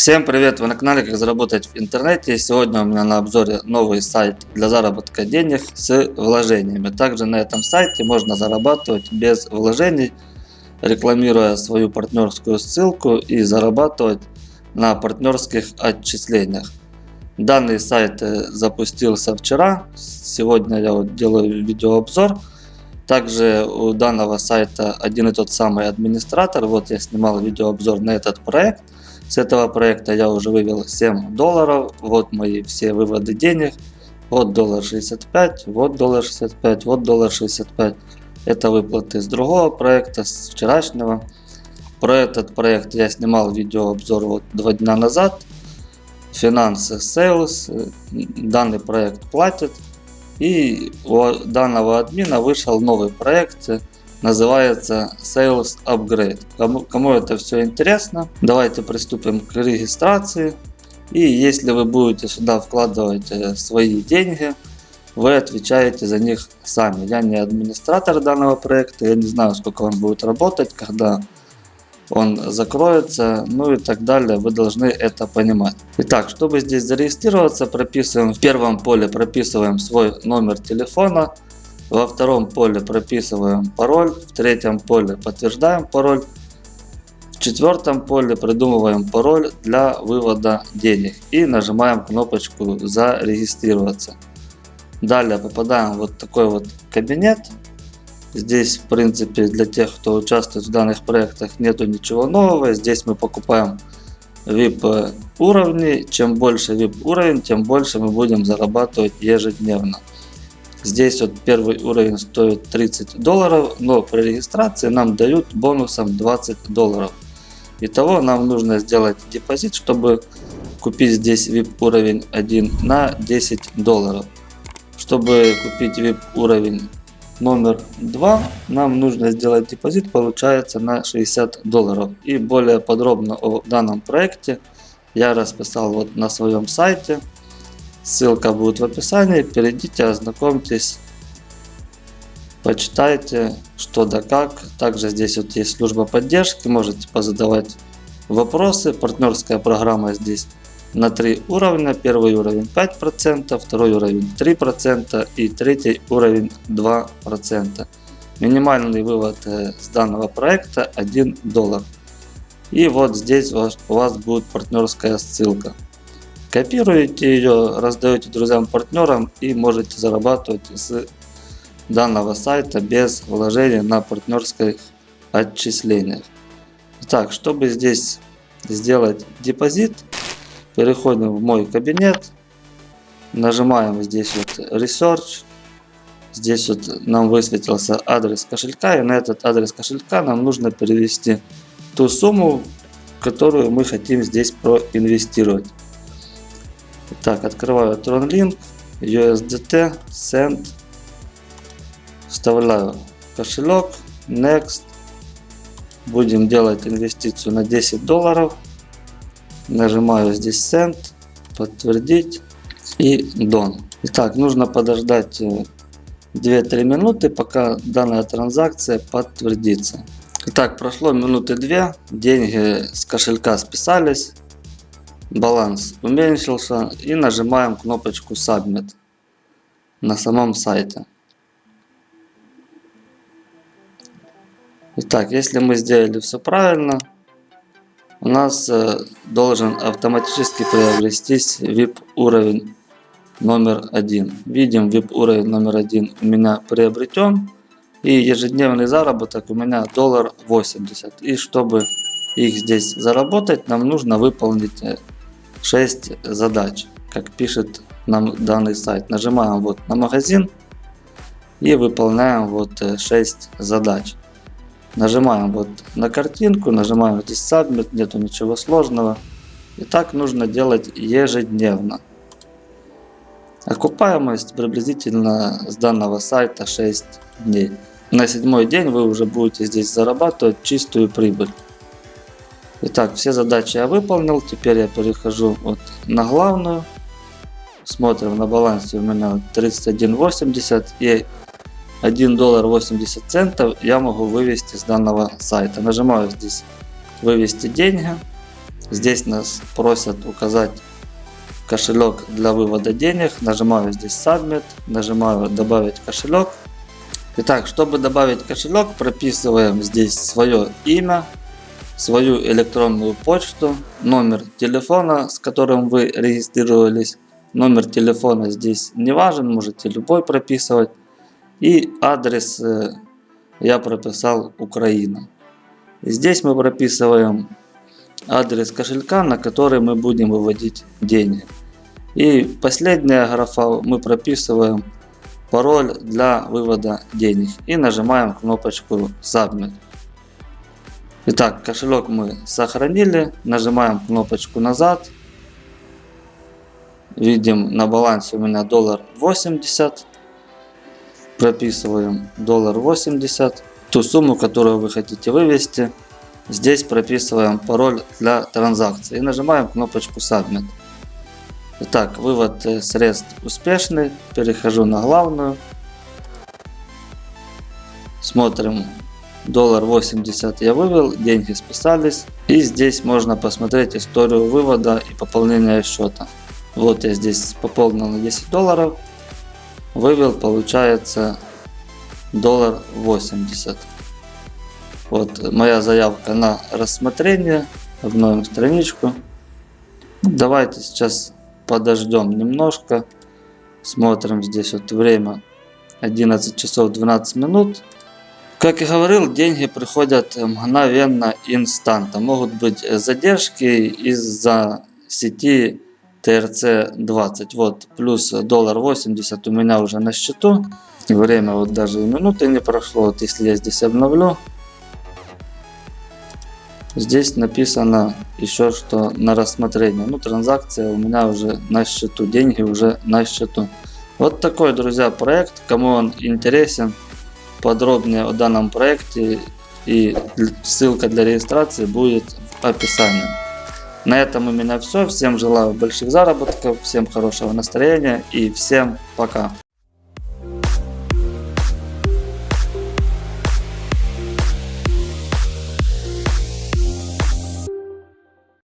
Всем привет! Вы на канале Как заработать в интернете. Сегодня у меня на обзоре новый сайт для заработка денег с вложениями. Также на этом сайте можно зарабатывать без вложений, рекламируя свою партнерскую ссылку и зарабатывать на партнерских отчислениях. Данный сайт э, запустился вчера. Сегодня я вот делаю видеообзор. Также у данного сайта один и тот самый администратор. Вот я снимал видеообзор на этот проект. С этого проекта я уже вывел 7 долларов. Вот мои все выводы денег. Вот доллар 65, вот доллар 65, вот доллар 65. Это выплаты с другого проекта, с вчерашнего. Про этот проект я снимал видеообзор вот два дня назад. Финансы Sales. Данный проект платит. И у данного админа вышел новый проект называется Sales Upgrade. Кому, кому это все интересно, давайте приступим к регистрации. И если вы будете сюда вкладывать э, свои деньги, вы отвечаете за них сами. Я не администратор данного проекта, я не знаю, сколько он будет работать, когда он закроется, ну и так далее. Вы должны это понимать. Итак, чтобы здесь зарегистрироваться, прописываем в первом поле прописываем свой номер телефона. Во втором поле прописываем пароль, в третьем поле подтверждаем пароль, в четвертом поле придумываем пароль для вывода денег и нажимаем кнопочку зарегистрироваться. Далее попадаем в вот такой вот кабинет. Здесь в принципе для тех кто участвует в данных проектах нету ничего нового. Здесь мы покупаем VIP уровни. Чем больше VIP уровень, тем больше мы будем зарабатывать ежедневно. Здесь вот первый уровень стоит 30 долларов, но при регистрации нам дают бонусом 20 долларов. Итого нам нужно сделать депозит, чтобы купить здесь VIP уровень 1 на 10 долларов. Чтобы купить VIP уровень номер 2, нам нужно сделать депозит, получается на 60 долларов. И более подробно о данном проекте я расписал вот на своем сайте. Ссылка будет в описании. Перейдите, ознакомьтесь, почитайте, что да как. Также здесь вот есть служба поддержки, можете позадавать вопросы. Партнерская программа здесь на три уровня. Первый уровень 5%, второй уровень 3% и третий уровень 2%. Минимальный вывод э, с данного проекта 1 доллар. И вот здесь у вас будет партнерская ссылка. Копируете ее, раздаете друзьям, партнерам и можете зарабатывать с данного сайта без вложения на партнерских отчислениях. Так, чтобы здесь сделать депозит, переходим в мой кабинет, нажимаем здесь вот Research, здесь вот нам высветился адрес кошелька, и на этот адрес кошелька нам нужно перевести ту сумму, которую мы хотим здесь проинвестировать. Так, открываю TronLink, USDT, Send, вставляю кошелек, Next. Будем делать инвестицию на 10 долларов. Нажимаю здесь Send, подтвердить и Done. Итак, нужно подождать 2-3 э, минуты, пока данная транзакция подтвердится. Итак, прошло минуты 2, деньги с кошелька списались баланс уменьшился и нажимаем кнопочку Submit на самом сайте. Итак, если мы сделали все правильно, у нас э, должен автоматически приобрестись VIP уровень номер один. Видим VIP уровень номер один у меня приобретен. И ежедневный заработок у меня доллар 80. И чтобы их здесь заработать, нам нужно выполнить э, 6 задач, как пишет нам данный сайт. Нажимаем вот на магазин и выполняем вот 6 э, задач. Нажимаем вот на картинку, нажимаем здесь Submit, нету ничего сложного. И так нужно делать ежедневно. Окупаемость приблизительно с данного сайта 6 дней. На седьмой день вы уже будете здесь зарабатывать чистую прибыль. Итак, все задачи я выполнил. Теперь я перехожу вот на главную. Смотрим на балансе у меня 31.80 и 1 доллар 80 центов я могу вывести с данного сайта. Нажимаю здесь вывести деньги. Здесь нас просят указать кошелек для вывода денег. Нажимаю здесь Submit, нажимаю добавить кошелек. Итак, чтобы добавить кошелек, прописываем здесь свое имя, свою электронную почту, номер телефона, с которым вы регистрировались. Номер телефона здесь не важен, можете любой прописывать. И адрес э, я прописал Украина. Здесь мы прописываем адрес кошелька, на который мы будем выводить деньги. И последняя графа мы прописываем пароль для вывода денег и нажимаем кнопочку Submit. Итак, кошелек мы сохранили, нажимаем кнопочку назад. Видим на балансе у меня доллар 80. Прописываем доллар 80. Ту сумму, которую вы хотите вывести. Здесь прописываем пароль для транзакции и нажимаем кнопочку Submit. Итак, вывод э, средств успешный. Перехожу на главную. Смотрим. Доллар 80 я вывел, деньги списались. И здесь можно посмотреть историю вывода и пополнения счета. Вот я здесь пополнил на 10 долларов. Вывел, получается, доллар 80. Вот моя заявка на рассмотрение. Обновим страничку. Давайте сейчас подождем немножко. Смотрим здесь вот время 11 часов 12 минут. Как и говорил, деньги приходят мгновенно, инстанта. Могут быть задержки из-за сети TRC20. Вот, плюс доллар 80 у меня уже на счету. Время вот даже и минуты не прошло. Вот если я здесь обновлю, Здесь написано еще, что на рассмотрение. Ну, транзакция у меня уже на счету, деньги уже на счету. Вот такой, друзья, проект. Кому он интересен, подробнее о данном проекте и ссылка для регистрации будет в описании. На этом у меня все. Всем желаю больших заработков, всем хорошего настроения и всем пока.